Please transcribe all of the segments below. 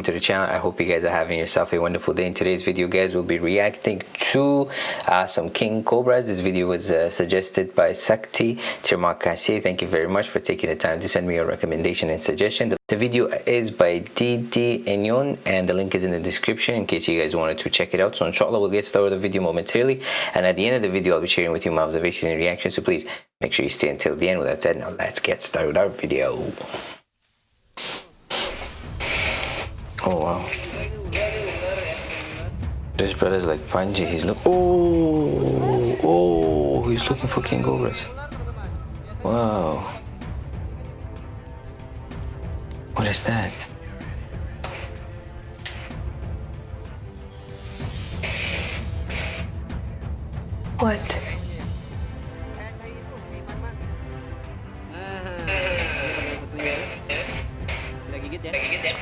welcome to the channel. I hope you guys are having yourself a wonderful day. In today's video guys we'll be reacting to uh, some king cobras. This video was uh, suggested by Sakti Tirmakasi thank you very much for taking the time to send me your recommendation and suggestion. The video is by Didi Enyon and the link is in the description in case you guys wanted to check it out. So inshallah we'll get started with the video momentarily. And at the end of the video I'll be sharing with you my observations and reactions. So please make sure you stay until the end. With that said now let's get started with our video Oh wow. This brother's like Panji. He's look. Oh, oh, he's looking for king cobras. Wow. What is that? What?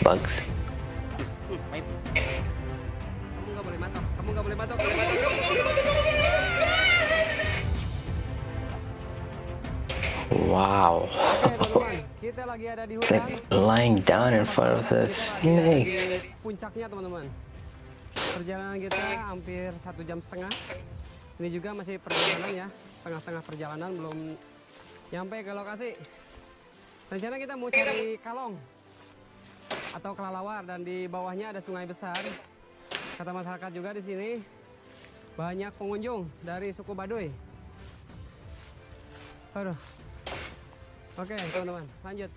Bugs. Wow. It's like lying down in front of the snake. Puncaknya teman-teman. Perjalanan kita hampir satu jam setengah. Ini juga masih perjalanan ya, tengah-tengah perjalanan belum nyampe ke lokasi. Rencana kita mau cari kalong atau kelalawar dan di bawahnya ada sungai besar. Kata masyarakat juga di sini banyak pengunjung dari suku Baduy. Aduh, Oke teman-teman lanjut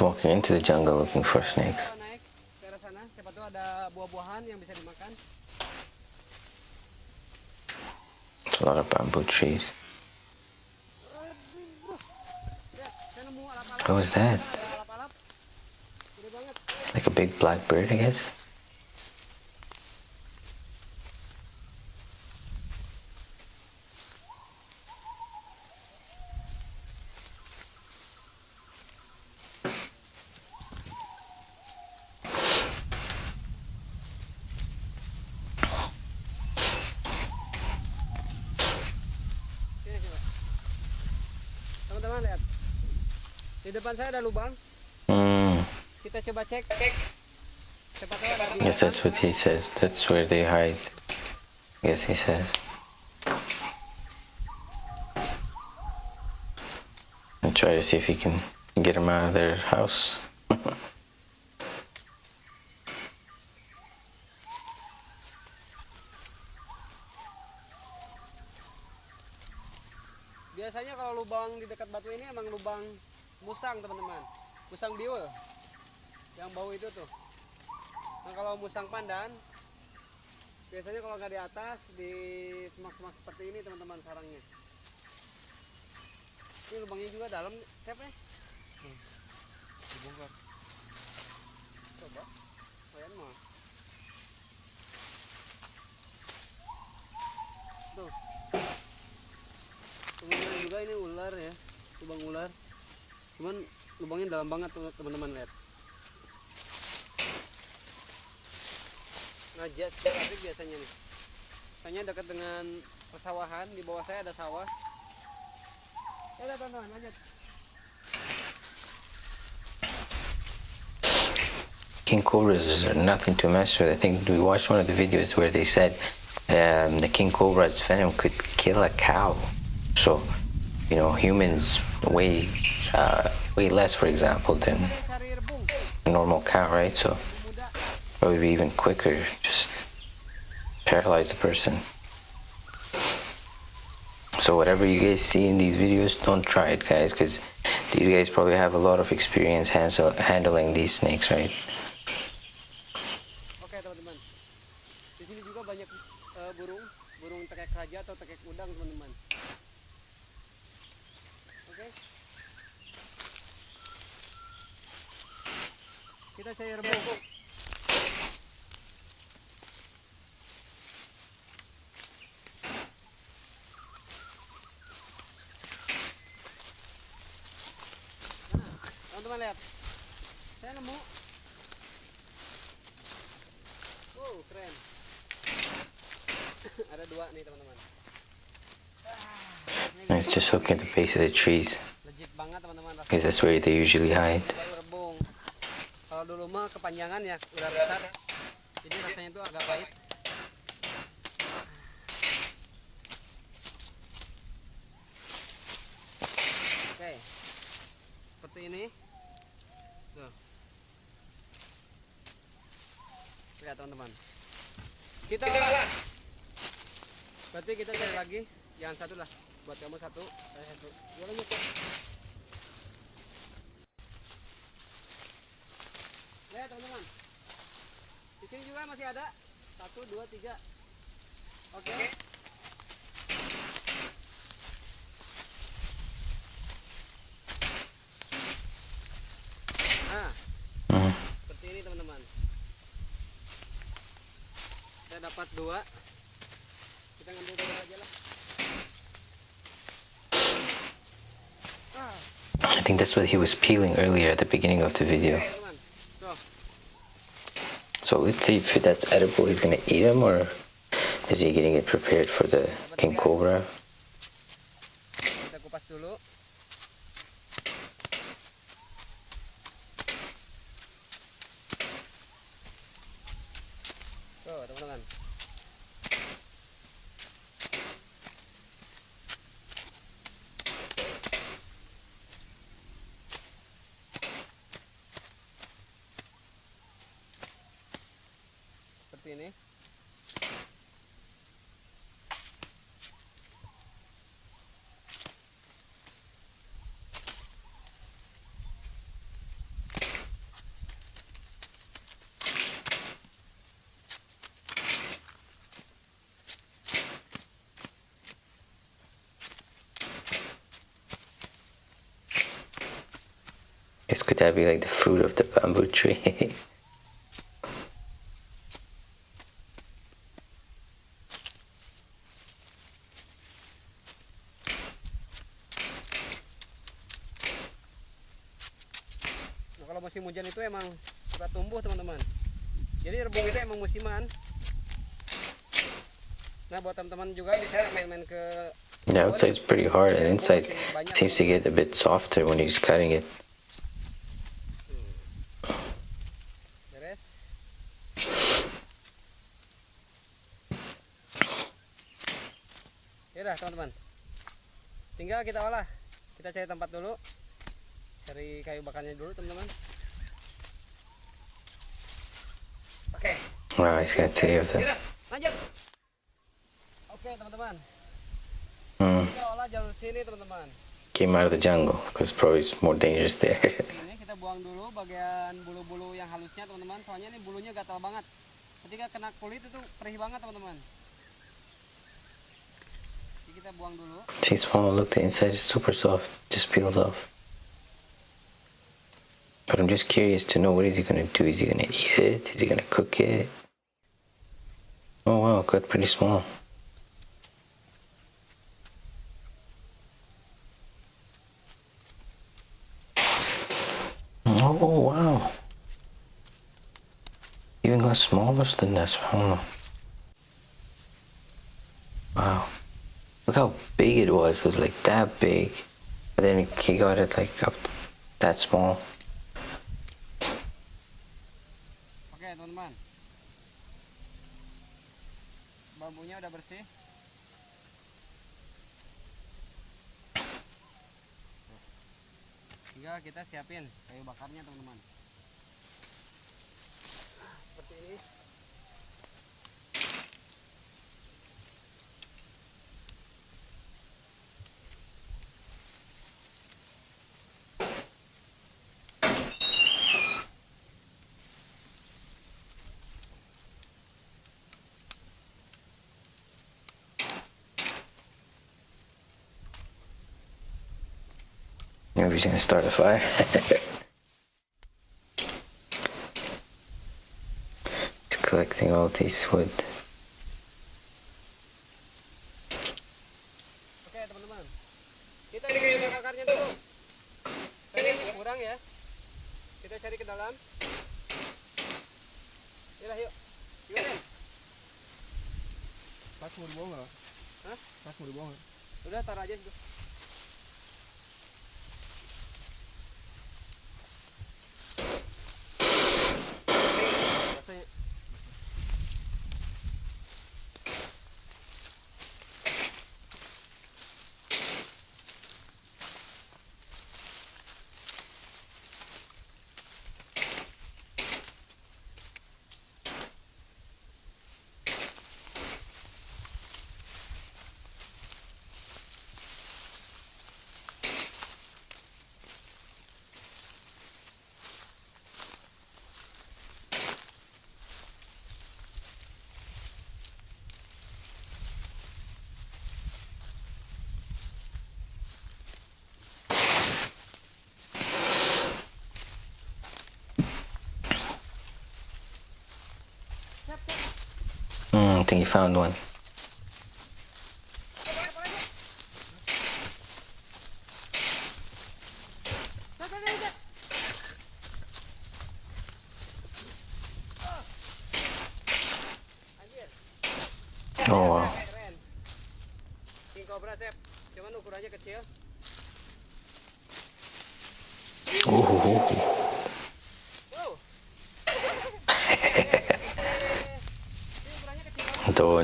walking into the jungle looking for snakes. It's a lot of bamboo trees. What was that? Like a big black bird, I guess. Depan saya ada lubang. Hmm. Kita coba cek. Ada Yes, that's what he says. That's where they hide. Yes, he says. And try to see if he can get them out of their house. Biasanya kalau lubang di dekat batu ini emang lubang musang teman-teman. Musang biul yang bau itu tuh. Nah kalau musang pandan biasanya kalau nggak di atas di semak-semak seperti ini teman-teman sarangnya. Ini lubangnya juga dalam. Siapa ya? Hmm. dibongkar. Coba. Kalian mau tuh. Teman-teman juga ini ular ya. Lubang ular cuman lubangnya dalam banget teman-teman lihat ngajak tapi biasanya nih hanya dekat dengan persawahan di bawah saya ada sawah ya teman-teman lanjut King cobras are nothing to mess with. I think we watched one of the videos where they said um, the king cobra's venom could kill a cow. So, you know, humans weigh uh, weigh less, for example, than normal cow, right? So probably be even quicker, just paralyze the person. So whatever you guys see in these videos, don't try it, guys, because these guys probably have a lot of experience handling these snakes, right? Oke. Kita saya remuk. Teman-teman lihat. Saya nemu. Oh, keren. Ada dua nih, teman-teman. It's just looking at the base of the trees. Because that's where they usually hide. Kalau dulu mah kepanjangan ya udah besar. Jadi rasanya itu agak pahit. Oke. Seperti ini. Tuh. Lihat teman-teman. Kita olah berarti kita cari lagi jangan satu lah. Buat kamu satu saya satu. Ya lanjut Lihat teman-teman. Di sini juga masih ada. Satu, dua, tiga. Oke. Nah, Mm. seperti ini teman-teman. Saya dapat dua. Kita ngambil dua aja lah. Ah, I think that's what he was peeling earlier at the beginning of the video. So let's see if that's edible. He's gonna eat them or is he getting it prepared for the king cobra? Kita kupas dulu. Tuh, teman-teman. Seperti ini. This could that be like the fruit of the bamboo tree? Nah, kalau musim hujan itu emang suka tumbuh teman-teman. Jadi rebung itu emang musiman. Nah buat teman-teman juga bisa main-main ke outside's pretty hard and inside seems to get a bit softer when he's cutting it. Tinggal kita olah. Kita cari tempat dulu. Cari kayu bakarnya dulu teman-teman. Oke. Wow, he's got three of them. Lanjut. Oke teman-teman. Mm. Kita olah jalur sini teman-teman. Came out of the jungle because probably it's more dangerous there. ini kita buang dulu bagian bulu-bulu yang halusnya teman-teman soalnya ini bulunya gatal banget ketika kena kulit itu perih banget teman-teman See, small. Look, the inside is super soft. Just peels off. But I'm just curious to know what is he gonna do? Is he gonna eat it? Is he gonna cook it? Oh wow, cut pretty small. Oh wow. Even got smaller than this. I don't know. Wow. Look how big it was. It was like that big. But then he got it like up that small. oke teman-teman bambunya udah bersih tinggal kita siapin kayu bakarnya teman-teman seperti ini Maybe he's gonna start a fire. he's collecting all these wood. Think you found one. Oh wow.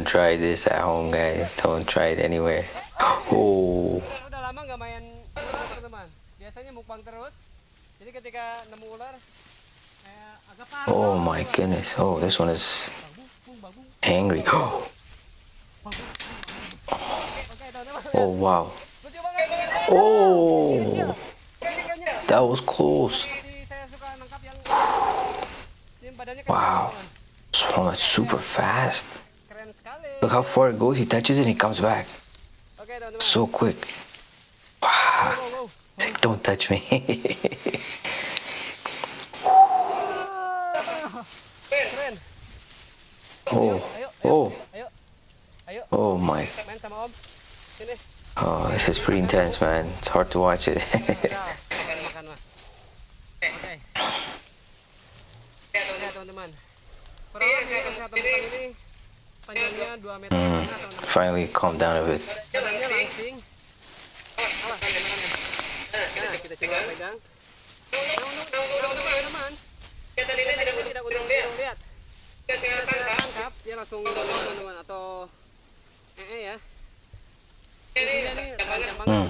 Don't try this at home, guys. Don't try it anywhere. Oh. Oh my goodness. Oh, this one is angry. Teman-teman. Oh wow. Oh, that was close. Wow. Swung it super fast. Look how far it goes. He touches it and he comes back so quick. Wow. Like, don't touch me. Oh, oh, oh my. Oh, this is pretty intense, man. It's hard to watch it. Hmm. Finally, calm down a bit. Hmm.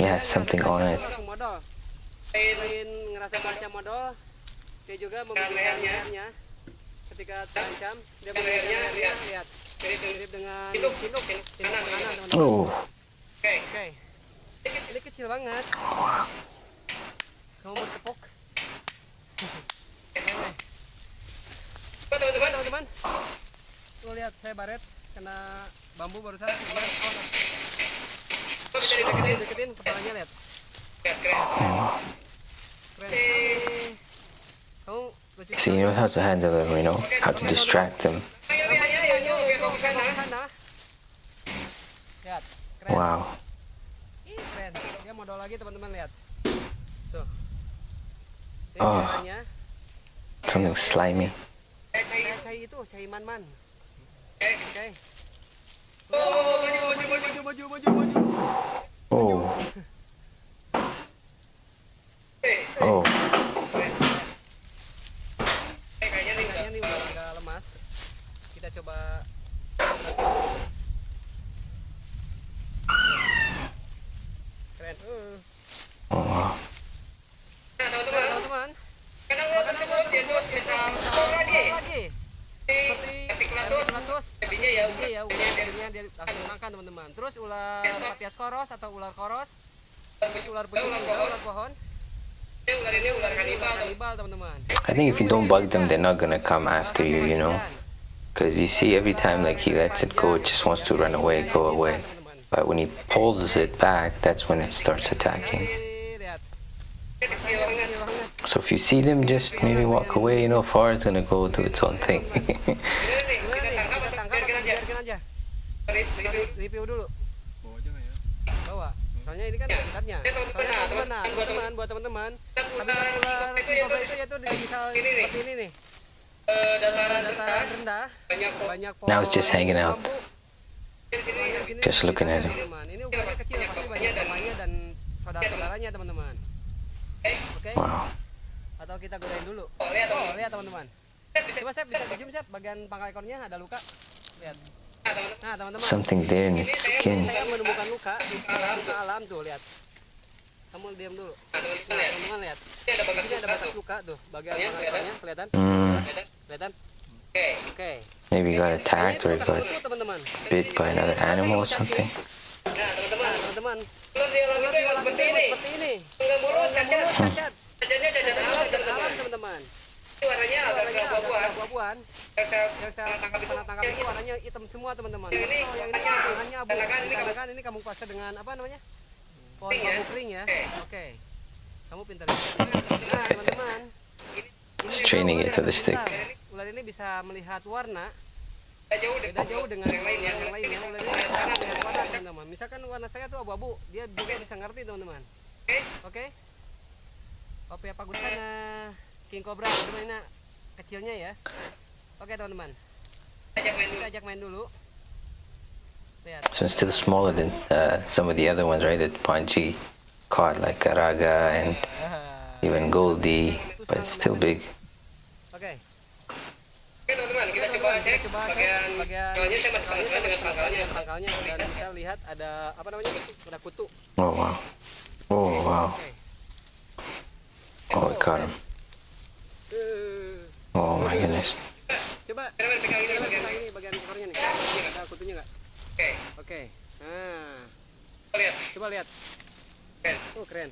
Yeah, something on it. Dia juga. Ketika terancam, dia lehernya lihat mirip dengan sinduk, sinduk kanan teman-teman. Oh, Oke. Ini kecil banget. Kamu mau tepuk? Teman-teman, teman-teman. Tuh lihat saya baret kena bambu barusan. Oh, deketin, deketin kepalanya lihat. Keren. Kamu lucu so you know how to handle them, you know how to distract them. Lihat, keren. Wow. Ih, keren. Dia modal lagi teman-teman lihat. Tuh. Ini Oh. caranya. Something slimy. Cai itu, cai man-man. Oke. Maju, maju, maju, maju, maju, maju. Oh. Oh. Kayaknya nih, kayaknya nih udah lemas. Kita coba. Koros atau ular koros. Ular pucung juga, ular pohon. Ular ini ular kanibal teman-teman. I think if you don't bug them, they're not gonna come after you, you know. Because you see, every time like he lets it go, it just wants to run away, go away. But when he pulls it back, that's when it starts attacking. Ini lihat. Kecil banget. Kecil banget. So if you see them, just maybe walk away. You know, far it's gonna go do its own thing. Soalnya ini kan habitatnya soalnya teman-teman. nah teman-teman buat teman-teman habitat ular king cobra itu yaitu di misal seperti ini nih. Dataran rendah. banyak pohon. Now it's just hanging out. Just looking at him. ini ukurannya kecil pasti banyak temannya dan saudara-saudaranya teman-teman. Oke? Wow. atau kita godain dulu? Oh lihat teman-teman. Coba saya bisa di zoom bagian pangkal ekornya ada luka. Lihat nah teman-teman. Something there in its skin. saya menemukan luka luka alam tuh lihat. Kamu diam dulu. Nah teman-teman lihat. Ini ada batas luka tuh. bagian pangkal ekornya kelihatan? Kelihatan? Oke. Maybe he got attacked or got bit by another animal or something. nah teman-teman. Ular di alam itu emang seperti ini. Seperti ini enggak mulus cacat. cacat. Cacatnya cacat alam alam teman-teman. Warnanya agak abu-abuan yang saya tangkap itu tangkap itu warnanya hitam semua teman-teman. Yang ini oh, yang ini warnanya abu kan ini kamu kuasa dengan apa namanya? Pohon bambu kering ya? Oke. Kamu pintar. Nah teman-teman. Ini Straining it to the stick. ular. ini bisa melihat warna. Beda jauh dengan yang lainnya yang lainnya ular ini bisa melihat warna teman-teman. Misalkan warna saya tuh abu-abu dia juga bisa ngerti teman-teman. Oke. Oke. Pak Gustana King Cobra. Ini kecilnya ya oke teman-teman. Kita ajak main dulu. Lihat. So it's still smaller than uh, some of the other ones, right? That Panchi caught, like Karaga and even Goldie, but it's still big. oke. Oke teman-teman, kita coba cek bagian bagian pangkalnya saya masih penasaran dengan pangkalnya. pangkalnya. Dan bisa lihat ada apa namanya? Ada kutu. Oh wow. Oh wow. oke. Oh, we caught him. Eh, Oh my goodness. Coba. Pegang ini bagian ini bagian ekornya nih ada kutunya nggak oke. Oke nah lihat coba lihat. Oh keren.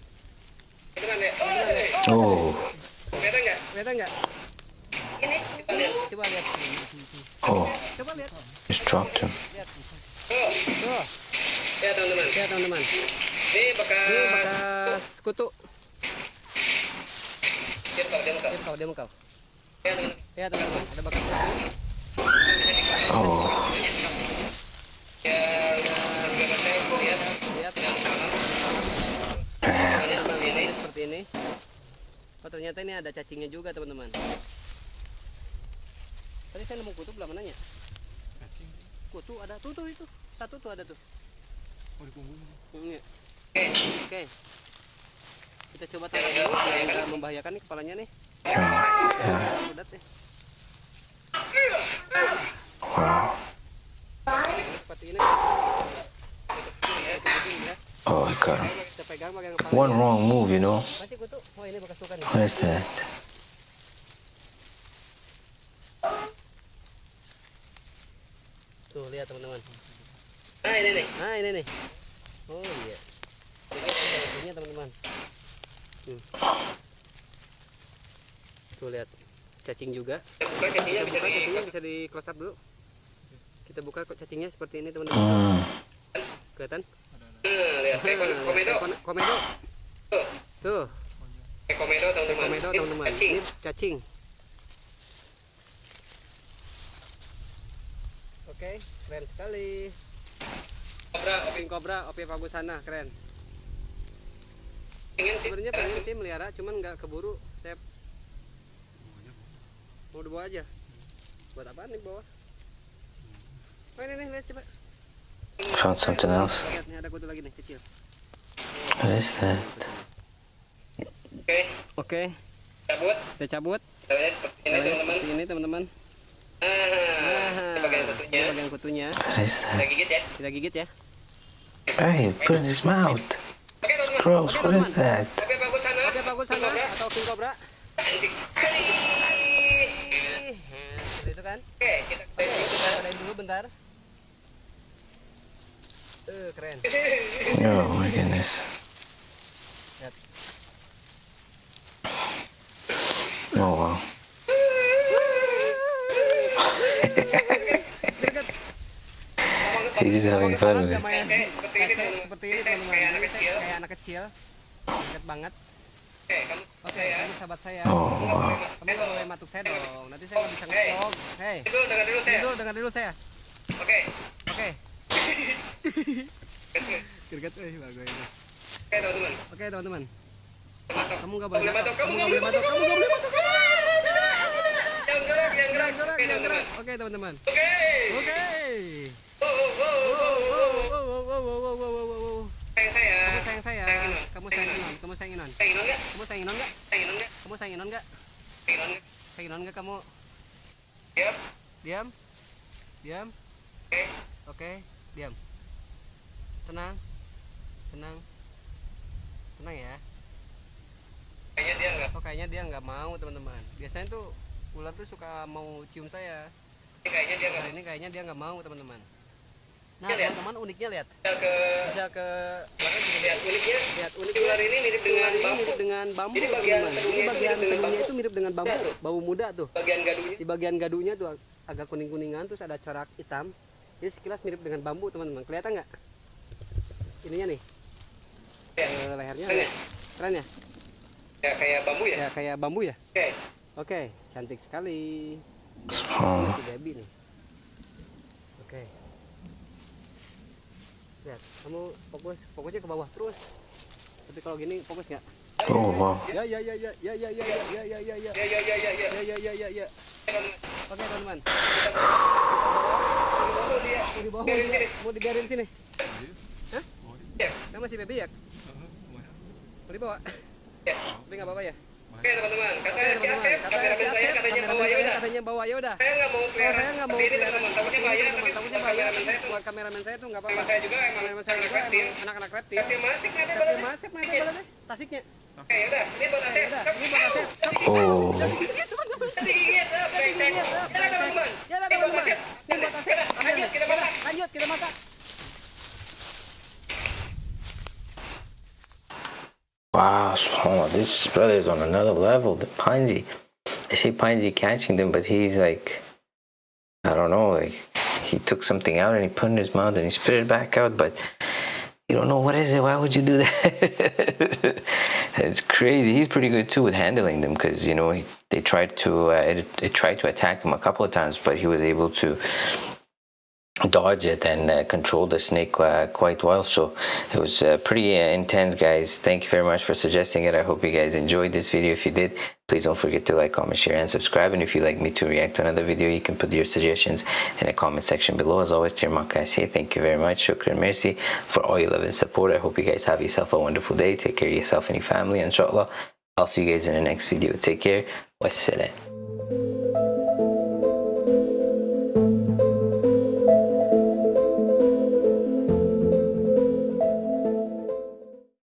Oh. kelihatan nggak? Ini coba lihat coba lihat Oh. coba lihat. Just dropped him. lihat tuh ya teman-teman. Ya teman-teman ini bekas ini bekas kutu. Dia mengkau dia mengkau dia mengkau ya teman-teman ada kutu Oh. lihat ini seperti ini oh ternyata ini ada cacingnya juga teman-teman tadi saya nemu kutu belum mananya kutu ada tuh tuh itu satu tuh ada tuh Oh, di punggung. Iya. Oke. Kita coba tangkap dulu biar nggak membahayakan nih kepalanya nih. Oh my god. Wow. Oh, kepala. One wrong move, you know. What is that? Tuh, lihat teman-teman. Nah, ini nih. Nah, ini nih. Oh, iya. Ini teman-teman. Hmm. Tuh lihat. Cacing juga. Buka cacingnya bisa, cacingnya bisa di close up dulu. Kita buka kok cacingnya seperti ini, teman-teman. Mm. Kelihatan? lihat komedo. Komedo. Tuh. Komedo teman-teman. Komedo teman-teman. Ini cacing. Oke, keren sekali. Cobra, King Cobra, Opi Pagusana, keren. Sebenarnya pengen sih melihara, cuman nggak keburu. Saya mau dibawa aja. Buat apa nih bawa? Oh ini nih, lihat coba. Found something else. Lihat nih ada kutu lagi nih kecil. What is that? Oke. Oke. Cabut. Kita cabut. Caranya seperti ini teman-teman. Seperti ini teman-teman. Bagian kutunya. Bagian kutunya. That? gigit ya. Kita gigit ya. Hey, put in his mouth. It's gross. What is that? Oke bagus sana. Oke bagus sana atau king cobra. Kan? Oke, kita kita cobain dulu bentar. Eh, keren. Oh my goodness. Lihat. Oh wow. He's just having fun with it. Seperti ini seperti ini teman-teman. Kayak anak kecil. Kayak anak kecil. Deket banget. Oke, kamu Oke, kamu sahabat saya. Oh. Kamu boleh matuk saya dong. Nanti saya nggak bisa ngevlog. Hei. Dulu dengar dulu saya. Dulu dengar dulu saya. Oke. Oke. Gerget eh bagus ini. Oke teman-teman. Oke teman-teman. Kamu nggak boleh batok. Kamu nggak boleh batok. Kamu nggak boleh. Yang gerak, yang gerak. Oke, gerak. teman-teman. Oke teman-teman. Oke. Oke. Wow, wow, wow, wow, wow. Wow, wow, wow, wow, wow, wow, wow, wow. Sayang saya. Kamu sayang saya. Kamu sayang Inon. Kamu sayang Inon. Sayang Inon nggak? Kamu sayang Inon nggak? Sayang Inon nggak? Kamu sayang Inon nggak? Sayang Inon nggak? Sayang Inon nggak kamu? Diam. Diam. Diam. Oke. Oke, diam. Tenang. Tenang. Tenang ya. Kayaknya dia nggak. Oh kayaknya dia nggak mau teman-teman. Biasanya tuh ular tuh suka mau cium saya. Kayaknya dia nggak. Kali ini kayaknya dia nggak mau teman-teman. Nah Lihat. teman-teman uniknya lihat. Bisa ke Bisa ke lihat uniknya. lihat unik Ular ini mirip dengan ini bambu. mirip dengan bambu Jadi bagian itu bagian mirip dengan tenunya bambu. itu mirip dengan bambu, Lihat tuh. bau muda tuh. Bagian gaduhnya. Di bagian gadunya tuh ag- agak kuning-kuningan terus ada corak hitam. Jadi sekilas mirip dengan bambu teman-teman. Kelihatan nggak? Ininya nih. Ya. Eh, lehernya. Keren ya? Keren ya? Ya kayak bambu ya. Ya kayak bambu ya? Oke. Oke, cantik sekali. Oh, Debbie nih. Oke. Lihat, kamu fokus, fokusnya ke bawah terus. Tapi kalau gini fokus nggak? oh wow. Ya ya ya ya ya ya ya ya ya ya ya ya Ya ya ya ya ya. ya ya ya ya ya. Oke teman-teman. Oh, dia. Mau dibawa, Biarin sini. mau dibiarin sini. Hah? Ya. Kamu masih baby ya? Mau dibawa? Ya. Tapi nggak apa-apa ya? Oke teman-teman, katanya si Asep, kameramen saya katanya bawa Yoda. Katanya bawa Yoda. Saya nggak mau clear, Saya nggak mau clear teman-teman. Takutnya bahaya, tapi takutnya bahaya. Buat kameramen saya tuh nggak apa-apa. Saya juga emang anak-anak reptil. Anak-anak reptil. Tapi masih nggak ada balasnya. Masih nggak ada balasnya. Tasiknya. Oke, udah. Ini buat eh, Asep. Ini buat Asep. Oh. Ini buat Asep. Lanjut, kita masak. Lanjut, kita masak. Wow. Oh, this brother is on another level. The Panji. I see Panji catching them, but he's like, I don't know, like he took something out and he put it in his mouth and he spit it back out, but you don't know what is it. Why would you do that? it's crazy. He's pretty good too with handling them because you know he, they tried to uh, it, it tried to attack him a couple of times, but he was able to dodge it and uh, control the snake uh, quite well. So it was uh, pretty uh, intense guys. Thank you very much for suggesting it. I hope you guys enjoyed this video. If you did please don't forget to like comment share and subscribe. And if you'd like me to react to another video you can put your suggestions in the comment section below. As always I say thank you very much. Shukran mercy for all your love and support. I hope you guys have yourself a wonderful day. Take care of yourself and your family inshallah. I'll see you guys in the next video. Take care. Wassalam